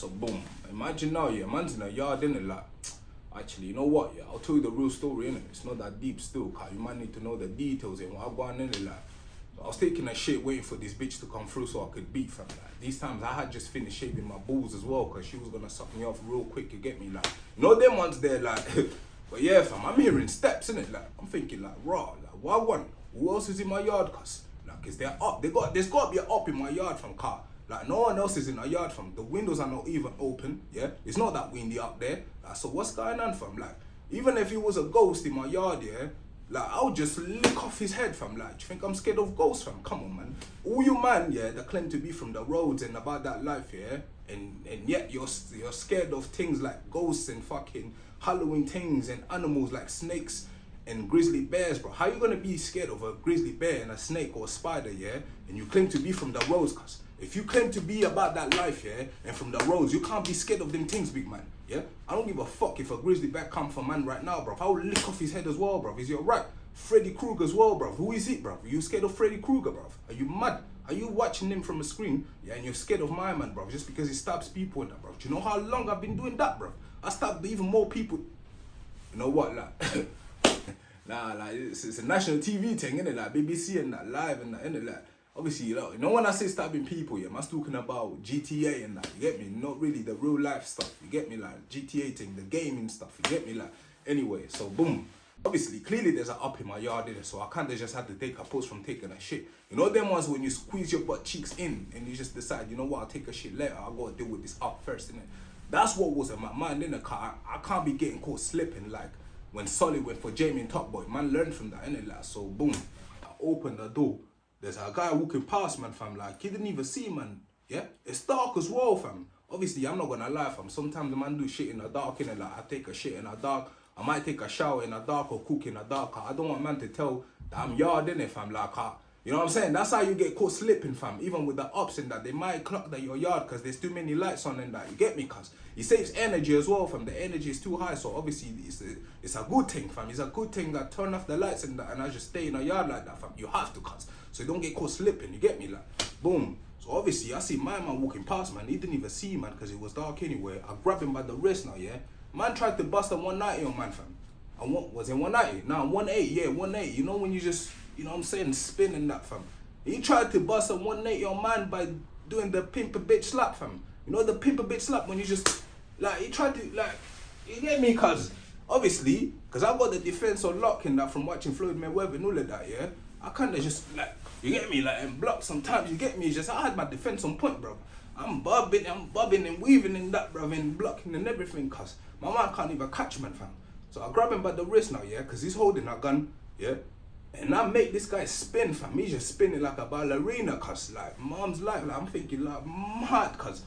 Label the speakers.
Speaker 1: So boom. Imagine now, yeah, man's in a yard, innit? Like, actually, you know what? Yeah, I'll tell you the real story, innit? It's not that deep still, cause you might need to know the details and what go on, innit? Like, I was taking a shit waiting for this bitch to come through so I could beat from Like, these times I had just finished shaving my balls as well, cause she was gonna suck me off real quick. You get me? Like, you know them ones there, like. but yeah, fam, I'm hearing steps, innit? Like, I'm thinking like, raw, like, what one? Who else is in my yard? Cause like, is there up? They got, there's got to be an up in my yard from car. Like no one else is in our yard from the windows are not even open. Yeah, it's not that windy up there. Like, so what's going on from like even if he was a ghost in my yard, yeah, like I'll just lick off his head from like. Do you think I'm scared of ghosts from? Come on, man. All you man, yeah, that claim to be from the roads and about that life, yeah, and and yet you're you're scared of things like ghosts and fucking Halloween things and animals like snakes and grizzly bears, bro. How you gonna be scared of a grizzly bear and a snake or a spider, yeah? And you claim to be from the roads, cuz. If you claim to be about that life, yeah, and from the roads, you can't be scared of them things, big man. Yeah? I don't give a fuck if a grizzly bear come for man right now, bro. I will lick off his head as well, bro. Is he alright? Freddy Krueger as well, bro. Who is it, bro? Are you scared of Freddy Krueger, bro? Are you mad? Are you watching him from a screen, yeah, and you're scared of my man, bro, just because he stabs people and that, bro? Do you know how long I've been doing that, bro? I stabbed even more people. You know what, like, nah, like, it's, it's a national TV thing, innit? Like, BBC and that, live and that, innit? Like, obviously, you know, you know when I say stabbing people, yeah, I'm talking about GTA and that, you get me? Not really the real life stuff, you get me? Like, GTA thing, the gaming stuff, you get me? Like, anyway, so boom. Obviously, clearly there's an up in my yard in it, so I kinda just had to take a post from taking a shit. You know them ones when you squeeze your butt cheeks in and you just decide, you know what, I'll take a shit later, I gotta deal with this up first, innit? That's what was in my mind in the car. I can't be getting caught slipping like when Sully went for Jamie and Top Boy. Man learned from that, innit? Like, so boom, I opened the door. There's a guy walking past, man, fam. Like, he didn't even see, man. Yeah? It's dark as well, fam. Obviously, I'm not gonna lie, fam. Sometimes the man do shit in the dark, innit? Like, I take a shit in the dark. I might take a shower in the dark or cook in the dark. I don't want man to tell that I'm yard in it, fam. Like, I, you know what I'm saying? That's how you get caught slipping, fam. Even with the ups and that, they might clock that your yard because there's too many lights on and that. You get me? Cause it saves energy as well, fam. The energy is too high, so obviously it's a, it's a good thing, fam. It's a good thing that turn off the lights and that, and I just stay in a yard like that, fam. You have to, cause so you don't get caught slipping. You get me? Like, boom. So obviously, I see my man walking past, man. He didn't even see, man, because it was dark anyway. I grab him by the wrist now, yeah. Man tried to bust a 190 on man, fam. I want was it 190? Nah, 18, yeah, 18. You know when you just, you know what I'm saying, spinning that, fam. He tried to bust a 180 on man by doing the pimp a bitch slap, fam. You know the pimp a bitch slap when you just, like, he tried to, like, you get me, cuz, obviously, because I got the defense on lock in that from watching Floyd Mayweather and all of that, yeah? I kind of just, like, you get me, like, and block sometimes, you get me, it's just, I had my defense on point, bro. I'm bobbing, I'm bobbing and weaving in that, bro, and blocking and everything, cuz my man can't even catch man, fam. So I grab him by the wrist now, yeah, because he's holding a gun, yeah? And I make this guy spin, fam. He's just spinning like a ballerina, cuz, like, mom's life. Like, I'm thinking, like, mad, cuz.